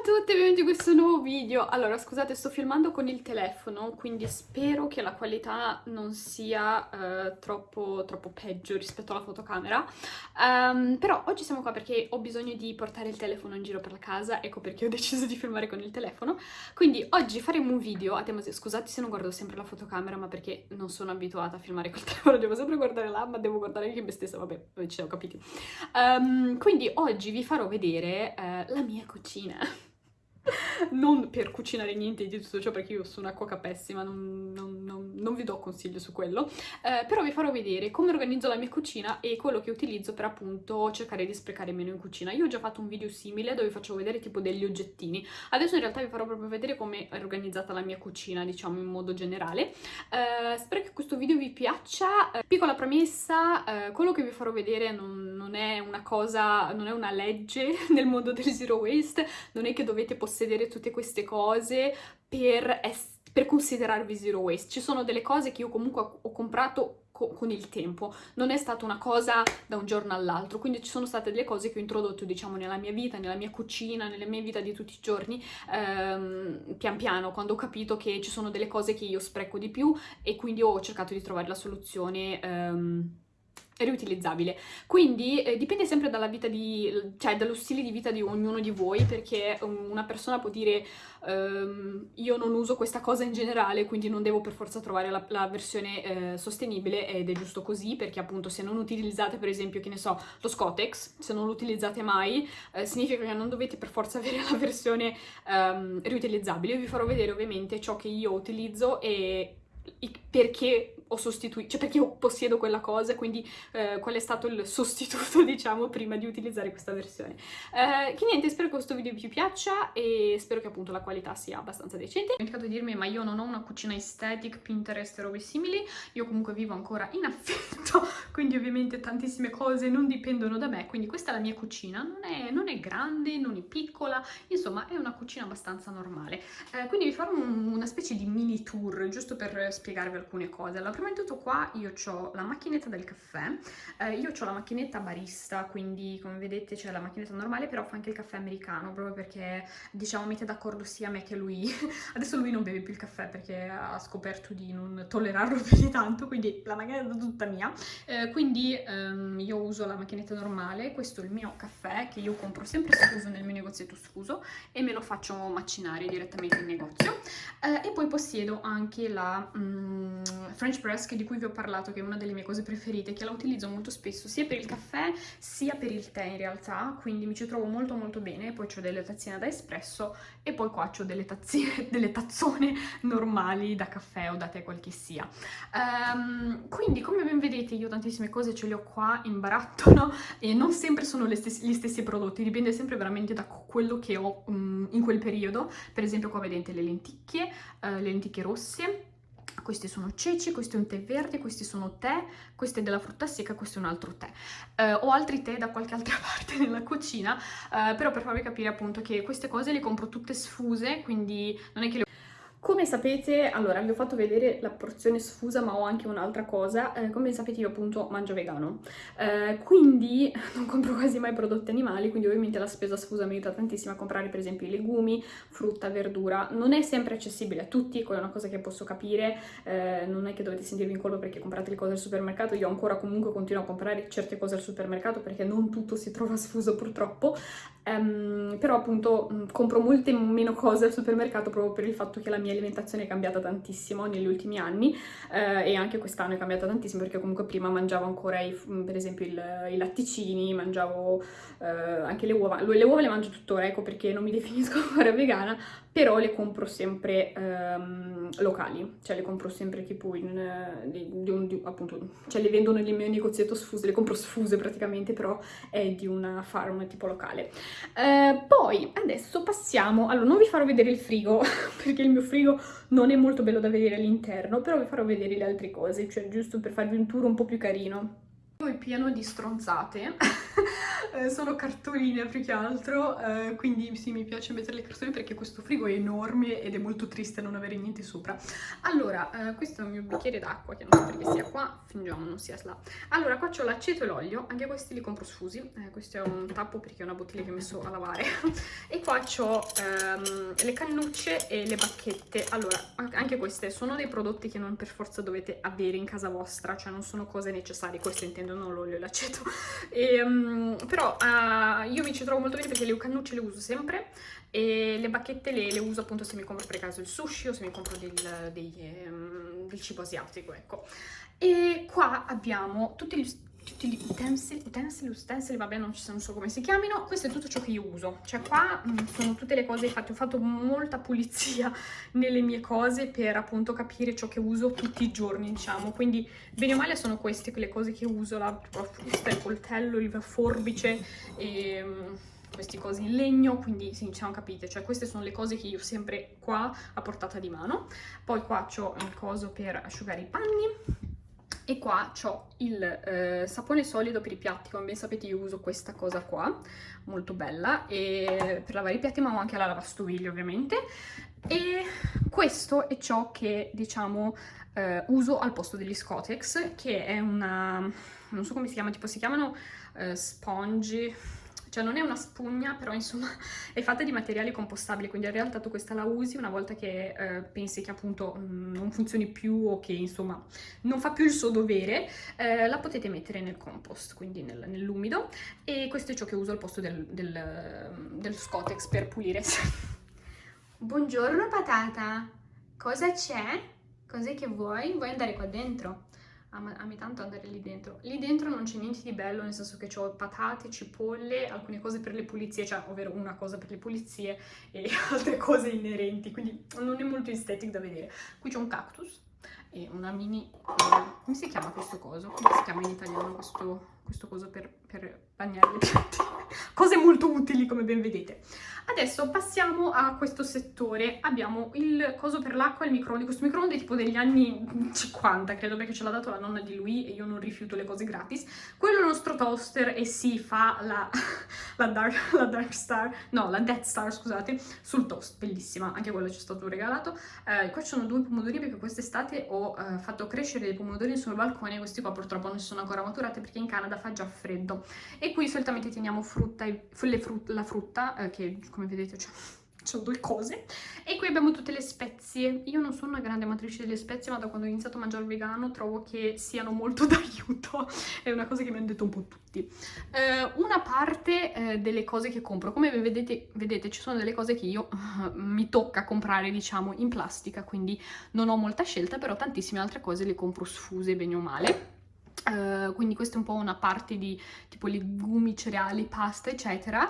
a tutti e benvenuti in questo nuovo video. Allora, scusate, sto filmando con il telefono, quindi spero che la qualità non sia uh, troppo, troppo peggio rispetto alla fotocamera. Um, però oggi siamo qua perché ho bisogno di portare il telefono in giro per la casa, ecco perché ho deciso di filmare con il telefono. Quindi oggi faremo un video tema... Scusate se non guardo sempre la fotocamera, ma perché non sono abituata a filmare col telefono, devo sempre guardare là, ma devo guardare anche me stessa, vabbè, ci siamo capiti. Um, quindi oggi vi farò vedere uh, la mia cucina non per cucinare niente di tutto ciò perché io sono una cuoca pessima, non, non, non, non vi do consiglio su quello, eh, però vi farò vedere come organizzo la mia cucina e quello che utilizzo per appunto cercare di sprecare meno in cucina. Io ho già fatto un video simile dove facevo vedere tipo degli oggettini, adesso in realtà vi farò proprio vedere come è organizzata la mia cucina, diciamo in modo generale. Eh, spero che questo video vi piaccia. Eh, piccola premessa, eh, quello che vi farò vedere non, è una cosa, non è una legge nel mondo del zero waste, non è che dovete possedere tutte queste cose per, per considerarvi zero waste. Ci sono delle cose che io comunque ho comprato con il tempo, non è stata una cosa da un giorno all'altro, quindi ci sono state delle cose che ho introdotto diciamo nella mia vita, nella mia cucina, nella mia vita di tutti i giorni, ehm, pian piano, quando ho capito che ci sono delle cose che io spreco di più e quindi ho cercato di trovare la soluzione ehm, riutilizzabile. Quindi eh, dipende sempre dalla vita di, cioè dallo stile di vita di ognuno di voi, perché um, una persona può dire um, io non uso questa cosa in generale, quindi non devo per forza trovare la, la versione eh, sostenibile ed è giusto così, perché appunto se non utilizzate per esempio, che ne so, lo Scotex, se non lo utilizzate mai, eh, significa che non dovete per forza avere la versione um, riutilizzabile. Io vi farò vedere ovviamente ciò che io utilizzo e perché ho sostituito, cioè perché io possiedo quella cosa, quindi eh, qual è stato il sostituto, diciamo, prima di utilizzare questa versione. Eh, che niente, spero che questo video vi piaccia e spero che appunto la qualità sia abbastanza decente. Ho dimenticato di dirmi, ma io non ho una cucina aesthetic, Pinterest e robe simili, io comunque vivo ancora in affitto, quindi ovviamente tantissime cose non dipendono da me, quindi questa è la mia cucina, non è, non è grande, non è piccola, insomma è una cucina abbastanza normale. Eh, quindi vi farò un, una specie di mini tour, giusto per spiegarvi alcune cose. Allora, di tutto qua io ho la macchinetta del caffè, eh, io ho la macchinetta barista, quindi come vedete c'è la macchinetta normale, però fa anche il caffè americano, proprio perché diciamo mette d'accordo sia me che lui. Adesso lui non beve più il caffè perché ha scoperto di non tollerarlo più di tanto, quindi la macchinetta è tutta mia. Eh, quindi ehm, io uso la macchinetta normale, questo è il mio caffè che io compro sempre sfuso nel mio negozietto sfuso e me lo faccio macinare direttamente in negozio. Eh, e poi possiedo anche la... Mm, French press di cui vi ho parlato, che è una delle mie cose preferite, che la utilizzo molto spesso sia per il caffè sia per il tè in realtà, quindi mi ci trovo molto molto bene, poi ho delle tazzine da espresso e poi qua ho delle tazzine, delle tazzone normali da caffè o da tè qual che sia. Um, quindi come ben vedete io tantissime cose ce le ho qua in barattolo e non sempre sono stessi, gli stessi prodotti, dipende sempre veramente da quello che ho um, in quel periodo, per esempio qua vedete le lenticchie, uh, le lenticchie rosse, questi sono ceci, questo è un tè verde, questi sono tè, questo è della frutta secca, questo è un altro tè. Eh, ho altri tè da qualche altra parte nella cucina, eh, però per farvi capire appunto che queste cose le compro tutte sfuse, quindi non è che le come sapete, allora vi ho fatto vedere la porzione sfusa ma ho anche un'altra cosa, eh, come sapete io appunto mangio vegano, eh, quindi non compro quasi mai prodotti animali, quindi ovviamente la spesa sfusa mi aiuta tantissimo a comprare per esempio i legumi, frutta, verdura, non è sempre accessibile a tutti, quella è una cosa che posso capire, eh, non è che dovete sentirvi in colpa perché comprate le cose al supermercato, io ancora comunque continuo a comprare certe cose al supermercato perché non tutto si trova sfuso purtroppo, um, però appunto mm, compro molte meno cose al supermercato proprio per il fatto che la mia alimentazione è cambiata tantissimo negli ultimi anni eh, e anche quest'anno è cambiata tantissimo perché comunque prima mangiavo ancora i, per esempio il, i latticini, mangiavo eh, anche le uova, le uova le mangio tuttora ecco perché non mi definisco ancora vegana, però le compro sempre ehm, locali, cioè le compro sempre tipo in, di, di un, di, appunto, cioè le vendono nel mio negozietto sfuse, le compro sfuse praticamente, però è di una farm tipo locale. Eh, poi adesso passiamo, allora non vi farò vedere il frigo, perché il mio frigo non è molto bello da vedere all'interno, però vi farò vedere le altre cose, cioè giusto per farvi un tour un po' più carino. Poi pieno di stronzate. eh, sono cartoline più che altro, eh, quindi sì, mi piace mettere le cartoline perché questo frigo è enorme ed è molto triste non avere niente sopra. Allora, eh, questo è il mio bicchiere d'acqua, che non so perché sia qua, fingiamo non sia là. Allora, qua c'ho l'aceto e l'olio, anche questi li compro sfusi, eh, questo è un tappo perché è una bottiglia che ho messo a lavare, e qua c'ho ehm, le cannucce e le bacchette. Allora, anche queste sono dei prodotti che non per forza dovete avere in casa vostra, cioè non sono cose necessarie, questo intendo non l'olio e l'aceto, um, però uh, io mi ci trovo molto bene perché le cannucce le uso sempre e le bacchette le, le uso appunto se mi compro per caso il sushi o se mi compro del, dei, um, del cibo asiatico, ecco. E qua abbiamo tutti gli tutti gli utensili, utensili, utensili, vabbè non, non, so come si chiamino, questo è tutto ciò che io uso, cioè qua mm, sono tutte le cose fatte, ho fatto molta pulizia nelle mie cose per appunto capire ciò che uso tutti i giorni, diciamo, quindi bene o male sono queste le cose che uso, la, la frusta, il coltello, il forbice e... Mh, mm, questi cosi in legno, quindi sì, diciamo capite, cioè queste sono le cose che io sempre qua a portata di mano. Poi qua ho il coso per asciugare i panni, e qua ho il eh, sapone solido per i piatti, come ben sapete io uso questa cosa qua, molto bella, e per lavare i piatti ma ho anche la lavastoviglie ovviamente. E questo è ciò che, diciamo, eh, uso al posto degli Scotex, che è una... non so come si chiama, tipo si chiamano eh, sponge cioè non è una spugna, però insomma è fatta di materiali compostabili, quindi in realtà tu questa la usi una volta che eh, pensi che appunto mh, mm, non funzioni più o che insomma non fa più il suo dovere, eh, la potete mettere nel compost, quindi nel, nell'umido, e questo è ciò che uso al posto del, del, del Scotex per pulire. Buongiorno patata, cosa c'è? Cos'è che vuoi? Vuoi andare qua dentro? Ami tanto andare lì dentro. Lì dentro non c'è niente di bello, nel senso che ho patate, cipolle, alcune cose per le pulizie, cioè ovvero una cosa per le pulizie e altre cose inerenti, quindi non è molto estetic da vedere. Qui c'è un cactus e una mini... come si chiama questo coso? Come si chiama in italiano questo, questo coso per, per bagnare le piante? Cose molto utili come ben vedete. Adesso passiamo a questo settore, abbiamo il coso per l'acqua e il microonde, questo microonde è tipo degli anni 50 credo perché ce l'ha dato la nonna di lui e io non rifiuto le cose gratis, quello è il nostro toaster e si fa la, la, dark, la, dark, Star, no la Death Star scusate, sul toast, bellissima, anche quello ci è stato regalato, eh, qua ci sono due pomodori perché quest'estate ho eh, fatto crescere dei pomodori sul balcone, questi qua purtroppo non sono ancora maturati perché in Canada fa già freddo. E qui solitamente teniamo frutta, frut la frutta eh, che come vedete c'è sono due cose. E qui abbiamo tutte le spezie. Io non sono una grande amatrice delle spezie ma da quando ho iniziato a mangiare vegano trovo che siano molto d'aiuto. È una cosa che mi hanno detto un po' tutti. Eh, una parte eh, delle cose che compro. Come vedete, vedete ci sono delle cose che io uh, mi tocca comprare diciamo in plastica quindi non ho molta scelta però tantissime altre cose le compro sfuse bene o male Uh, quindi questa è un po' una parte di tipo legumi, cereali, pasta eccetera.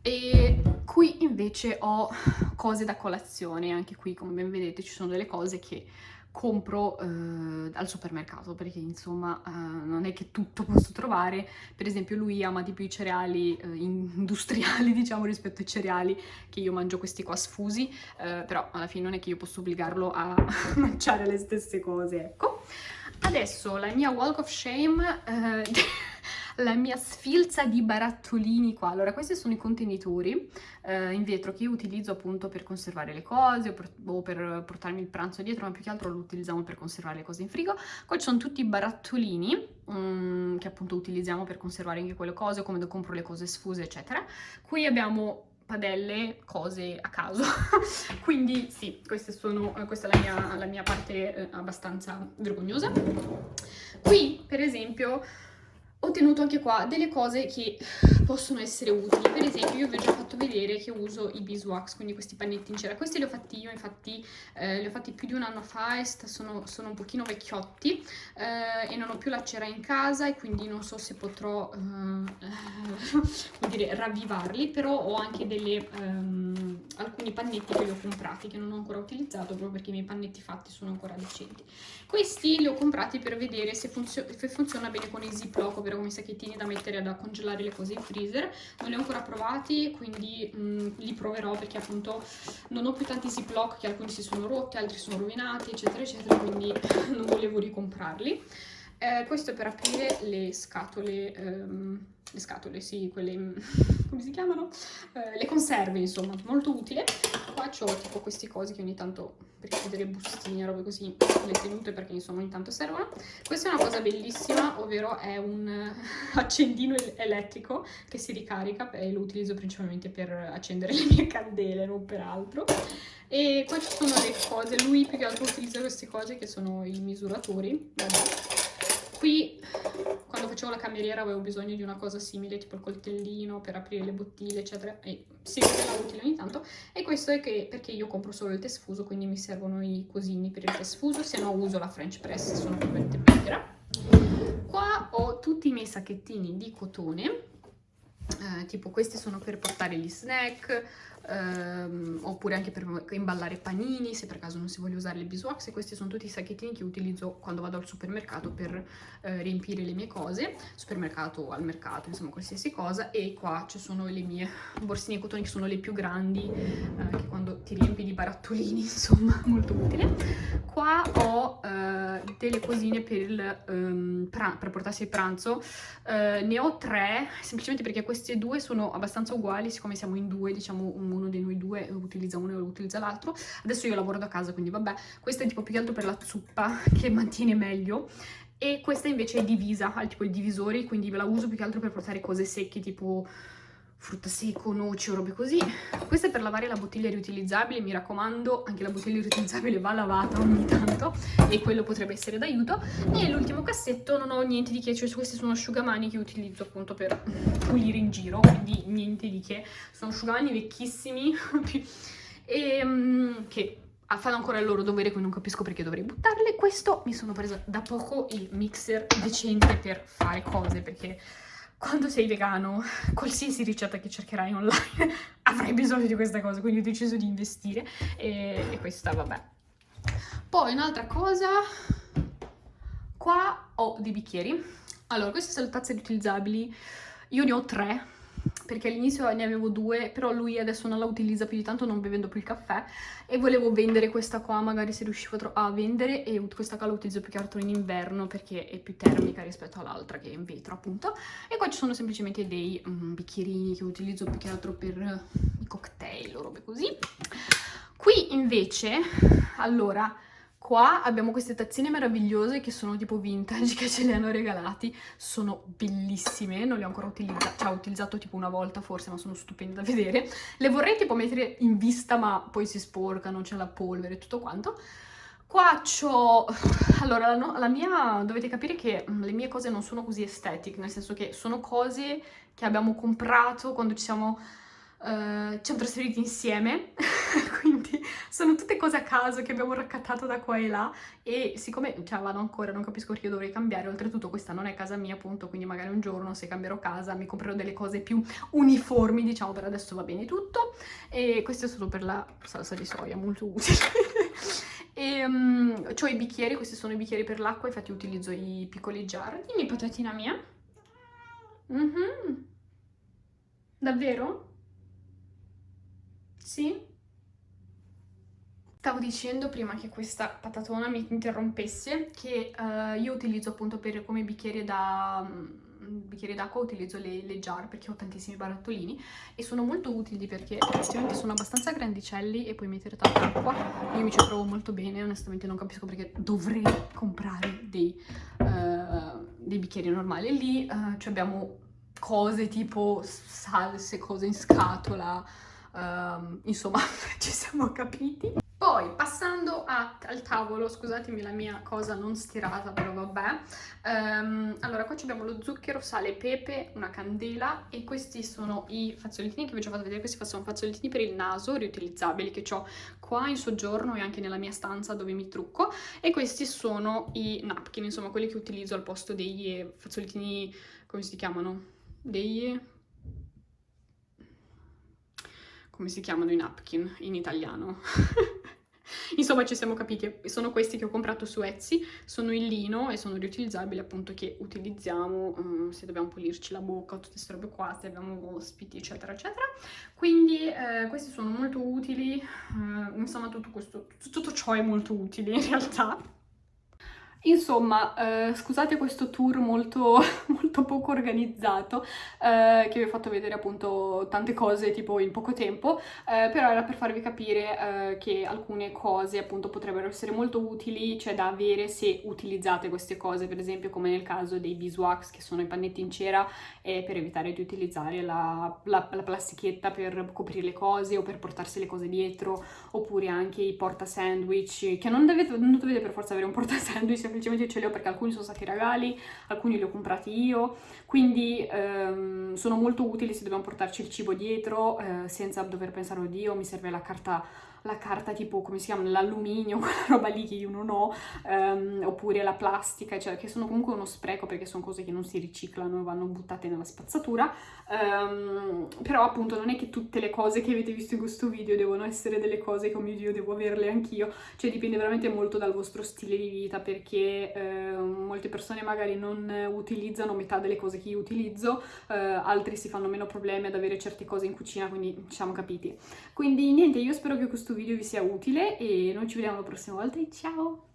E qui invece ho cose da colazione, anche qui come ben vedete ci sono delle cose che compro eh, al supermercato perché insomma eh, non è che tutto posso trovare. Per esempio lui ama di più i cereali eh, industriali diciamo rispetto ai cereali che io mangio questi qua sfusi. Eh, però alla fine non è che io posso obbligarlo a mangiare le stesse cose ecco adesso la mia walk of shame eh, la mia sfilza di barattolini qua. Allora, questi sono i contenitori eh, in vetro che io utilizzo appunto per conservare le cose o per, o per, portarmi il pranzo dietro, ma più che altro lo utilizziamo per conservare le cose in frigo. Qua ci sono tutti i barattolini um, che appunto utilizziamo per conservare anche quelle cose, come compro le cose sfuse, eccetera. Qui abbiamo padelle, cose a caso. Quindi sì, sono, questa è la mia, la mia parte eh, abbastanza vergognosa. Qui, per esempio, ho tenuto anche qua delle cose che possono essere utili. Per esempio io vi ho già fatto vedere che uso i beeswax, quindi questi pannetti in cera. Questi li ho fatti io, infatti eh, li ho fatti più di un anno fa e sono, sono un pochino vecchiotti eh, e non ho più la cera in casa e quindi non so se potrò eh, dire, ravvivarli, però ho anche delle, um, alcuni pannetti che li ho comprati che non ho ancora utilizzato proprio perché i miei pannetti fatti sono ancora decenti. Questi li ho comprati per vedere se, funzio se funziona bene con i ziploc, davvero come sacchettini da mettere da congelare le cose in freezer. Non li ho ancora provati quindi mh, mm, li proverò perché appunto non ho più tanti ziploc che alcuni si sono rotti altri sono rovinati eccetera eccetera quindi non volevo ricomprarli Eh, questo è per aprire le scatole, ehm, le scatole, sì, quelle, come si chiamano? Eh, le conserve, insomma, molto utile. Qua ho tipo questi cosi che ogni tanto, per chiudere bustine, robe così, le tenute perché insomma ogni tanto servono. Questa è una cosa bellissima, ovvero è un accendino elettrico che si ricarica e lo utilizzo principalmente per accendere le mie candele, non per altro. E qua ci sono le cose, lui più che altro utilizza queste cose che sono i misuratori, vabbè Qui, quando facevo la cameriera, avevo bisogno di una cosa simile, tipo il coltellino per aprire le bottiglie, eccetera, e si rivelava utile ogni tanto. E questo è che, perché io compro solo il test fuso, quindi mi servono i cosini per il test fuso, se no uso la French press, sono completamente becchera. Qua ho tutti i miei sacchettini di cotone, eh, tipo questi sono per portare gli snack, ehm, oppure anche per imballare panini se per caso non si voglia usare le beeswax e questi sono tutti i sacchettini che utilizzo quando vado al supermercato per eh, riempire le mie cose supermercato al mercato insomma qualsiasi cosa e qua ci sono le mie borsine cotone che sono le più grandi eh, che quando ti riempi di barattolini insomma molto utile. Qua ho eh, delle cosine per, um, per portarsi il pranzo. Eh, ne ho tre semplicemente perché queste due sono abbastanza uguali siccome siamo in due diciamo un uno di noi due utilizza uno e utilizza l'altro. Adesso io lavoro da casa, quindi vabbè. Questa è tipo più che altro per la zuppa, che mantiene meglio. E questa invece è divisa, ha tipo i divisori, quindi ve la uso più che altro per portare cose secche, tipo frutta secco, noci o robe così. Questa è per lavare la bottiglia riutilizzabile, mi raccomando, anche la bottiglia riutilizzabile va lavata ogni tanto e quello potrebbe essere d'aiuto. E l'ultimo cassetto non ho niente di che, cioè questi sono asciugamani che utilizzo appunto per pulire in giro, quindi niente di che. Sono asciugamani vecchissimi e um, che fanno ancora il loro dovere, quindi non capisco perché dovrei buttarle. Questo mi sono presa da poco il mixer decente per fare cose, perché quando sei vegano, qualsiasi ricetta che cercherai online avrai bisogno di questa cosa, quindi ho deciso di investire e, e questa vabbè. Poi un'altra cosa, qua ho dei bicchieri. Allora, queste sono le tazze riutilizzabili, io ne ho tre, perché all'inizio ne avevo due, però lui adesso non la utilizza più di tanto, non bevendo più il caffè, e volevo vendere questa qua, magari se riuscivo a vendere, e questa qua la utilizzo più che altro in inverno, perché è più termica rispetto all'altra, che è in vetro, appunto. E qua ci sono semplicemente dei um, bicchierini che utilizzo più che altro per i cocktail o robe così. Qui invece, allora Qua abbiamo queste tazzine meravigliose che sono tipo vintage, che ce le hanno regalati. Sono bellissime, non le ho ancora utilizzate, cioè ho utilizzato tipo una volta forse, ma sono stupende da vedere. Le vorrei tipo mettere in vista, ma poi si sporcano, c'è la polvere e tutto quanto. Qua c'ho... Allora, no, la mia... dovete capire che mm, le mie cose non sono così estetic, nel senso che sono cose che abbiamo comprato quando ci siamo Uh, ci siamo trasferiti insieme, quindi sono tutte cose a caso che abbiamo raccattato da qua e là e siccome cioè, vado ancora, non capisco perché io dovrei cambiare, oltretutto questa non è casa mia appunto, quindi magari un giorno se cambierò casa mi comprerò delle cose più uniformi, diciamo per adesso va bene tutto e questo è solo per la salsa di soia, molto utile. e um, ho i bicchieri, questi sono i bicchieri per l'acqua, infatti utilizzo i piccoli jar. Dimmi patatina mia. Mm -hmm. Davvero? Sì? Stavo dicendo prima che questa patatona mi interrompesse che uh, io utilizzo appunto per, come bicchiere da um, d'acqua utilizzo le, le, jar perché ho tantissimi barattolini e sono molto utili perché effettivamente sono abbastanza grandicelli e puoi mettere tanta acqua io mi ci trovo molto bene onestamente non capisco perché dovrei comprare dei, uh, dei bicchieri normali lì uh, cioè abbiamo cose tipo salse, cose in scatola um, insomma ci siamo capiti. Poi passando a, al tavolo, scusatemi la mia cosa non stirata, però vabbè. Um, allora qua abbiamo lo zucchero, sale, pepe, una candela e questi sono i fazzolettini che vi ho già fatto vedere, questi sono fazzolettini per il naso riutilizzabili che ho qua in soggiorno e anche nella mia stanza dove mi trucco e questi sono i napkin, insomma quelli che utilizzo al posto dei fazzolettini, come si chiamano? Dei come si chiamano i napkin in italiano. Insomma ci siamo capiti, sono questi che ho comprato su Etsy, sono in lino e sono riutilizzabili appunto che utilizziamo um, se dobbiamo pulirci la bocca, tutte queste robe qua, se abbiamo ospiti eccetera eccetera. Quindi eh, questi sono molto utili, uh, insomma tutto, questo, tutto ciò è molto utile in realtà. Insomma, eh, scusate questo tour molto, molto poco organizzato, eh, che vi ho fatto vedere appunto tante cose tipo in poco tempo, eh, però era per farvi capire eh, che alcune cose appunto potrebbero essere molto utili, cioè da avere se utilizzate queste cose, per esempio come nel caso dei beeswax che sono i pannetti in cera e per evitare di utilizzare la, la, la plastichetta per coprire le cose o per portarsi le cose dietro, oppure anche i porta sandwich, che non dovete, non dovete per forza avere un porta sandwich, semplicemente ce li ho perché alcuni sono stati regali, alcuni li ho comprati io, quindi ehm, sono molto utili se dobbiamo portarci il cibo dietro eh, senza dover pensare, oddio, mi serve la carta la carta tipo, come si chiama, l'alluminio, quella roba lì che io non ho, um, oppure la plastica, cioè che sono comunque uno spreco perché sono cose che non si riciclano e vanno buttate nella spazzatura, um, però appunto non è che tutte le cose che avete visto in questo video devono essere delle cose che, oh mio Dio, devo averle anch'io, cioè dipende veramente molto dal vostro stile di vita perché uh, molte persone magari non utilizzano metà delle cose che io utilizzo, uh, altri si fanno meno problemi ad avere certe cose in cucina, quindi siamo capiti. Quindi niente, io spero che questo questo video vi sia utile e noi ci vediamo la prossima volta e ciao!